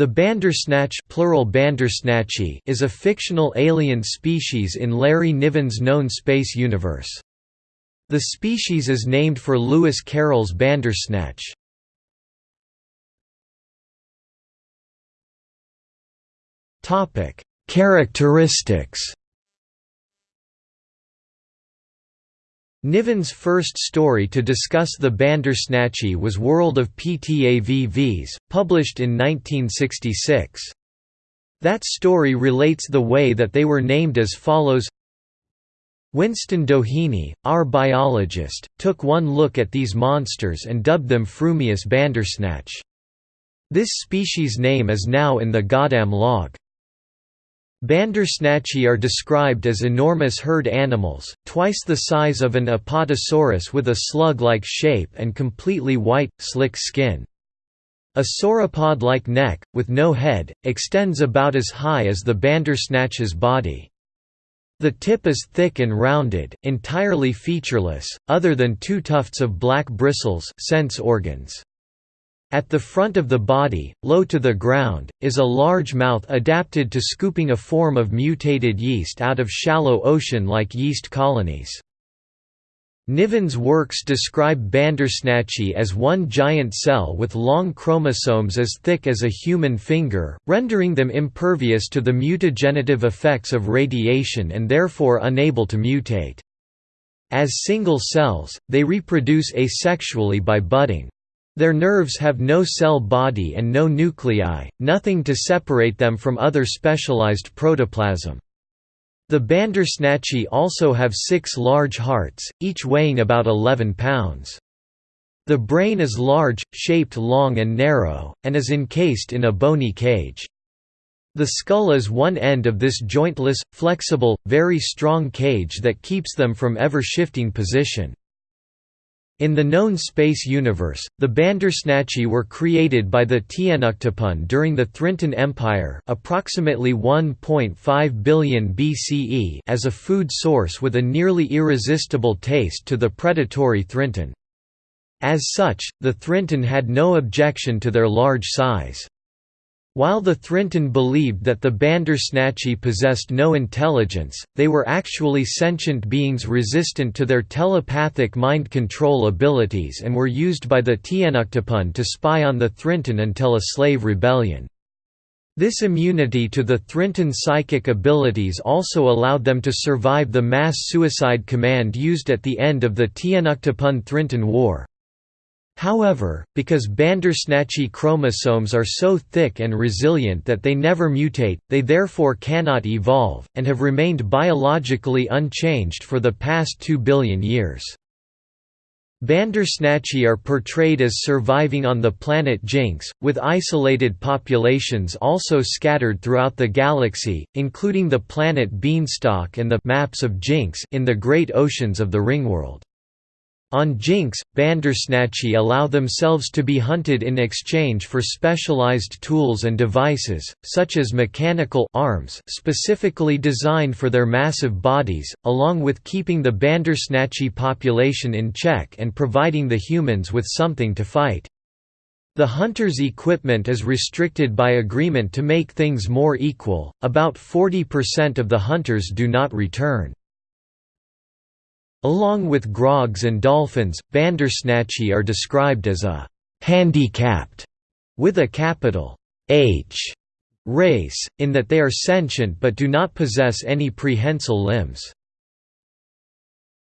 The Bandersnatch plural Bandersnatchi is a fictional alien species in Larry Niven's known space universe. The species is named for Lewis Carroll's Bandersnatch. Characteristics Niven's first story to discuss the Bandersnatchi was World of PTAVVs, published in 1966. That story relates the way that they were named as follows Winston Doheny, our biologist, took one look at these monsters and dubbed them Frumious Bandersnatch. This species name is now in the Goddam log. Bandersnatchi are described as enormous herd animals, twice the size of an apatosaurus with a slug-like shape and completely white, slick skin. A sauropod-like neck, with no head, extends about as high as the bandersnatch's body. The tip is thick and rounded, entirely featureless, other than two tufts of black bristles sense organs. At the front of the body, low to the ground, is a large mouth adapted to scooping a form of mutated yeast out of shallow ocean-like yeast colonies. Niven's works describe Bandersnatchi as one giant cell with long chromosomes as thick as a human finger, rendering them impervious to the mutagenerative effects of radiation and therefore unable to mutate. As single cells, they reproduce asexually by budding. Their nerves have no cell body and no nuclei, nothing to separate them from other specialized protoplasm. The Bandersnatchi also have six large hearts, each weighing about 11 pounds. The brain is large, shaped long and narrow, and is encased in a bony cage. The skull is one end of this jointless, flexible, very strong cage that keeps them from ever shifting position. In the known space universe, the Bandersnatchi were created by the Tnuctipun during the Thrintun Empire approximately 1.5 billion BCE as a food source with a nearly irresistible taste to the predatory Thrintun. As such, the Thrintun had no objection to their large size. While the Thrintun believed that the Bandersnatchi possessed no intelligence, they were actually sentient beings resistant to their telepathic mind control abilities and were used by the Tnuctipun to spy on the Thrintun until a slave rebellion. This immunity to the Thrintun psychic abilities also allowed them to survive the mass suicide command used at the end of the Tianuktapun-Thrintun War. However, because Bandersnatchi chromosomes are so thick and resilient that they never mutate, they therefore cannot evolve, and have remained biologically unchanged for the past 2 billion years. Bandersnatchi are portrayed as surviving on the planet Jinx, with isolated populations also scattered throughout the galaxy, including the planet Beanstalk and the maps of Jinx in the great oceans of the Ringworld. On Jinx, Bandersnatchi allow themselves to be hunted in exchange for specialized tools and devices, such as mechanical arms specifically designed for their massive bodies, along with keeping the Bandersnatchi population in check and providing the humans with something to fight. The hunter's equipment is restricted by agreement to make things more equal, about 40% of the hunters do not return. Along with grogs and dolphins, Bandersnatchi are described as a «handicapped» with a capital H race, in that they are sentient but do not possess any prehensile limbs.